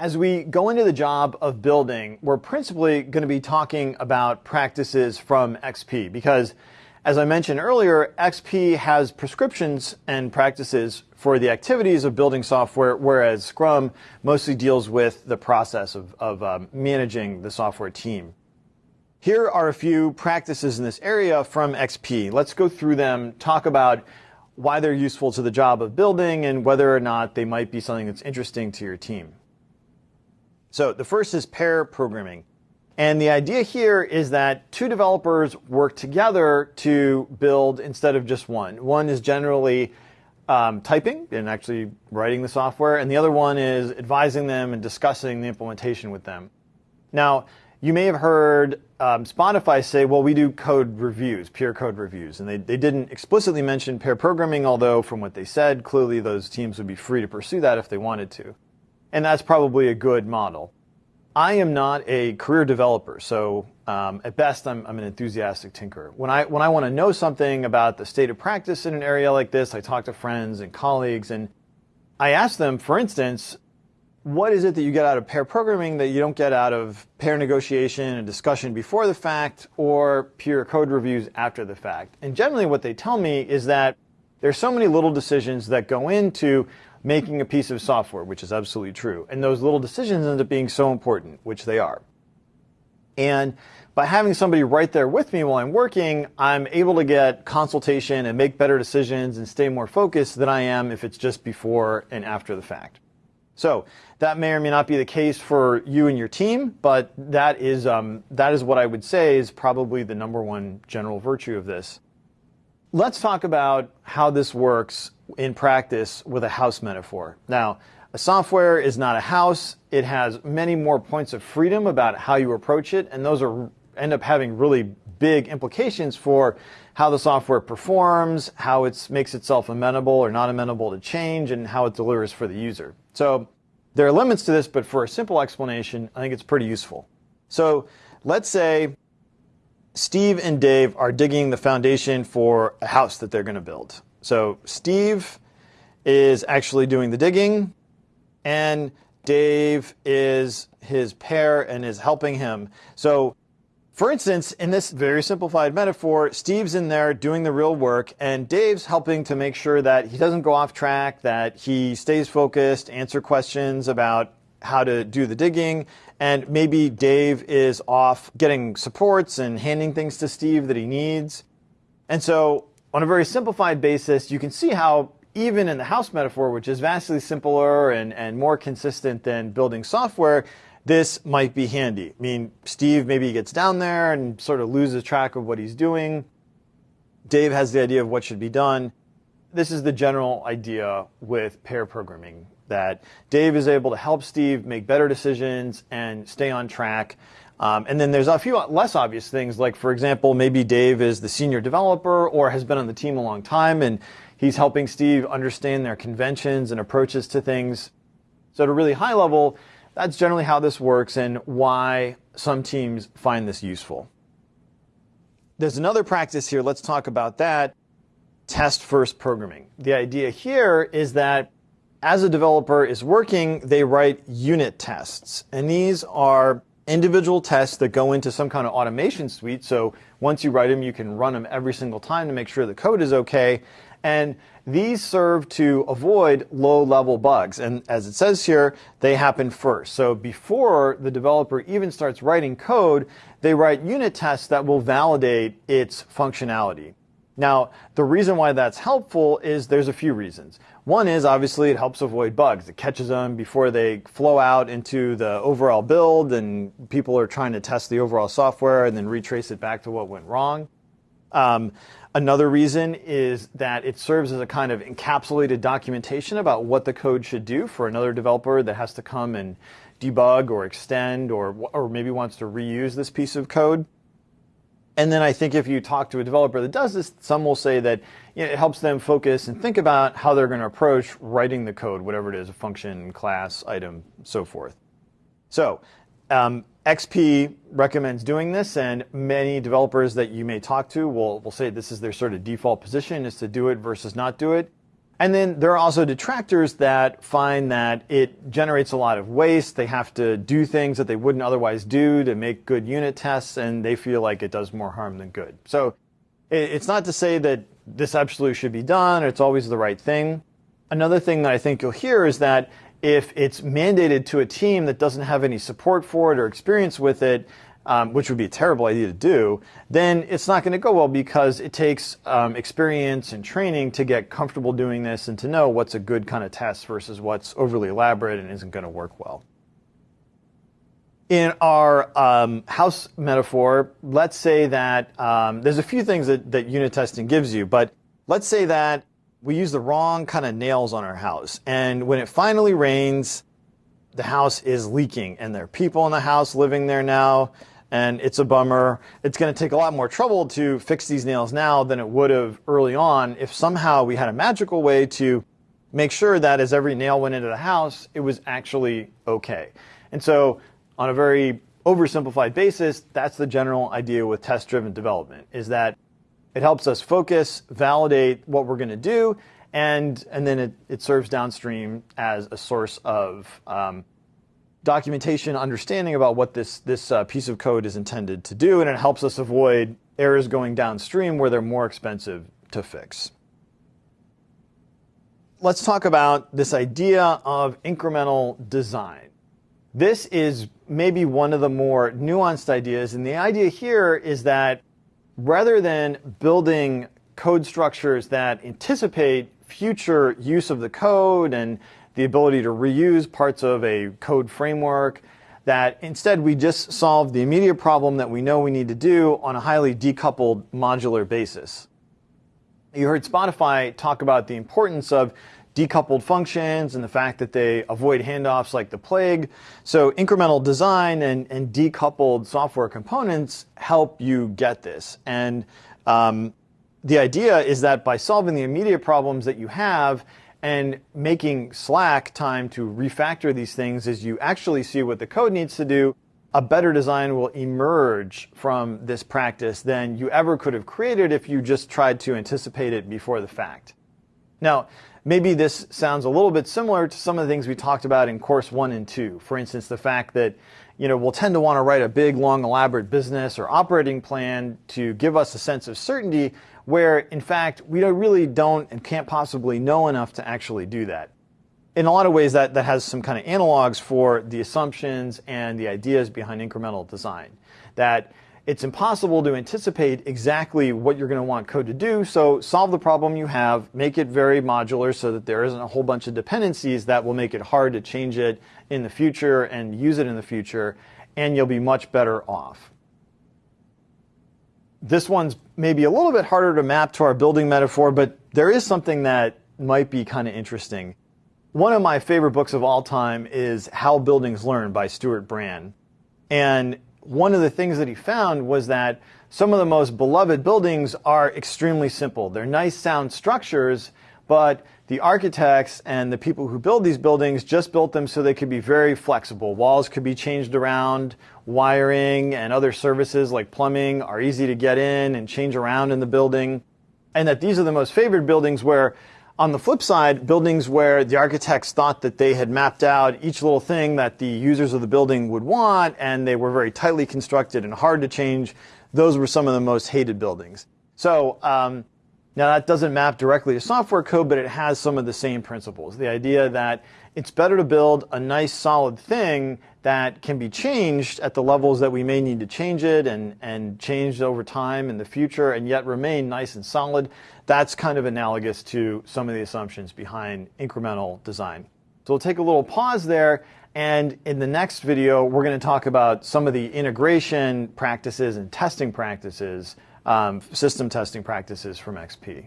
As we go into the job of building, we're principally going to be talking about practices from XP because, as I mentioned earlier, XP has prescriptions and practices for the activities of building software, whereas Scrum mostly deals with the process of, of um, managing the software team. Here are a few practices in this area from XP. Let's go through them, talk about why they're useful to the job of building and whether or not they might be something that's interesting to your team. So the first is pair programming. And the idea here is that two developers work together to build instead of just one. One is generally um, typing and actually writing the software, and the other one is advising them and discussing the implementation with them. Now, you may have heard um, Spotify say, well, we do code reviews, peer code reviews. And they, they didn't explicitly mention pair programming, although from what they said, clearly those teams would be free to pursue that if they wanted to. And that's probably a good model. I am not a career developer, so um, at best I'm, I'm, an enthusiastic tinkerer. When I, when I want to know something about the state of practice in an area like this, I talk to friends and colleagues and I ask them, for instance, what is it that you get out of pair programming that you don't get out of pair negotiation and discussion before the fact or peer code reviews after the fact? And generally what they tell me is that there's so many little decisions that go into making a piece of software, which is absolutely true. And those little decisions end up being so important, which they are. And by having somebody right there with me while I'm working, I'm able to get consultation and make better decisions and stay more focused than I am if it's just before and after the fact. So that may or may not be the case for you and your team, but that is, um, that is what I would say is probably the number one general virtue of this. Let's talk about how this works in practice with a house metaphor. Now, a software is not a house. It has many more points of freedom about how you approach it, and those are end up having really big implications for how the software performs, how it makes itself amenable or not amenable to change, and how it delivers for the user. So there are limits to this, but for a simple explanation, I think it's pretty useful. So let's say Steve and Dave are digging the foundation for a house that they're going to build. So Steve is actually doing the digging, and Dave is his pair and is helping him. So for instance, in this very simplified metaphor, Steve's in there doing the real work, and Dave's helping to make sure that he doesn't go off track, that he stays focused, answer questions about how to do the digging, and maybe Dave is off getting supports and handing things to Steve that he needs. And so, on a very simplified basis, you can see how even in the house metaphor, which is vastly simpler and, and more consistent than building software, this might be handy. I mean, Steve maybe gets down there and sort of loses track of what he's doing. Dave has the idea of what should be done. This is the general idea with pair programming that Dave is able to help Steve make better decisions and stay on track. Um, and then there's a few less obvious things, like, for example, maybe Dave is the senior developer or has been on the team a long time and he's helping Steve understand their conventions and approaches to things. So, at a really high level, that's generally how this works and why some teams find this useful. There's another practice here. Let's talk about that. Test first programming. The idea here is that as a developer is working, they write unit tests. And these are individual tests that go into some kind of automation suite. So once you write them, you can run them every single time to make sure the code is okay. And these serve to avoid low-level bugs. And as it says here, they happen first. So before the developer even starts writing code, they write unit tests that will validate its functionality. Now, the reason why that's helpful is there's a few reasons. One is obviously it helps avoid bugs. It catches them before they flow out into the overall build and people are trying to test the overall software and then retrace it back to what went wrong. Um, Another reason is that it serves as a kind of encapsulated documentation about what the code should do for another developer that has to come and debug or extend or, or maybe wants to reuse this piece of code. And then I think if you talk to a developer that does this, some will say that you know, it helps them focus and think about how they're going to approach writing the code, whatever it is, a function, class, item, so forth. So um, XP recommends doing this, and many developers that you may talk to will, will say this is their sort of default position is to do it versus not do it. And then there are also detractors that find that it generates a lot of waste. They have to do things that they wouldn't otherwise do to make good unit tests, and they feel like it does more harm than good. So it's not to say that this absolutely should be done it's always the right thing. Another thing that I think you'll hear is that if it's mandated to a team that doesn't have any support for it or experience with it, um, which would be a terrible idea to do, then it's not going to go well because it takes um, experience and training to get comfortable doing this and to know what's a good kind of test versus what's overly elaborate and isn't going to work well. In our um, house metaphor, let's say that um, there's a few things that, that unit testing gives you, but let's say that we use the wrong kind of nails on our house. And when it finally rains, the house is leaking and there are people in the house living there now and it's a bummer. It's going to take a lot more trouble to fix these nails now than it would have early on if somehow we had a magical way to make sure that as every nail went into the house, it was actually okay. And so on a very oversimplified basis, that's the general idea with test-driven development, is that it helps us focus, validate what we're going to do, and, and then it, it serves downstream as a source of um, documentation, understanding about what this, this uh, piece of code is intended to do, and it helps us avoid errors going downstream where they're more expensive to fix. Let's talk about this idea of incremental design. This is maybe one of the more nuanced ideas, and the idea here is that rather than building code structures that anticipate future use of the code and the ability to reuse parts of a code framework, that instead we just solve the immediate problem that we know we need to do on a highly decoupled modular basis. You heard Spotify talk about the importance of decoupled functions and the fact that they avoid handoffs like the plague. So incremental design and, and decoupled software components help you get this. And um, the idea is that by solving the immediate problems that you have and making slack time to refactor these things as you actually see what the code needs to do, a better design will emerge from this practice than you ever could have created if you just tried to anticipate it before the fact. Now, maybe this sounds a little bit similar to some of the things we talked about in course one and two. For instance, the fact that you know, we'll tend to want to write a big, long, elaborate business or operating plan to give us a sense of certainty where in fact we really don't and can't possibly know enough to actually do that. In a lot of ways that, that has some kind of analogs for the assumptions and the ideas behind incremental design. That it's impossible to anticipate exactly what you're going to want code to do, so solve the problem you have, make it very modular so that there isn't a whole bunch of dependencies that will make it hard to change it in the future and use it in the future, and you'll be much better off. This one's maybe a little bit harder to map to our building metaphor, but there is something that might be kind of interesting. One of my favorite books of all time is How Buildings Learn by Stewart Brand. And one of the things that he found was that some of the most beloved buildings are extremely simple. They're nice sound structures, but the architects and the people who build these buildings just built them so they could be very flexible. Walls could be changed around, wiring and other services like plumbing are easy to get in and change around in the building. And that these are the most favored buildings where on the flip side, buildings where the architects thought that they had mapped out each little thing that the users of the building would want and they were very tightly constructed and hard to change, those were some of the most hated buildings. So um, now that doesn't map directly to software code, but it has some of the same principles. The idea that it's better to build a nice solid thing that can be changed at the levels that we may need to change it and, and changed over time in the future and yet remain nice and solid. That's kind of analogous to some of the assumptions behind incremental design. So we'll take a little pause there and in the next video, we're going to talk about some of the integration practices and testing practices um, system testing practices from XP.